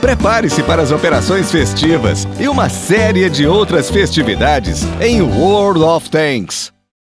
Prepare-se para as operações festivas e uma série de outras festividades em World of Tanks.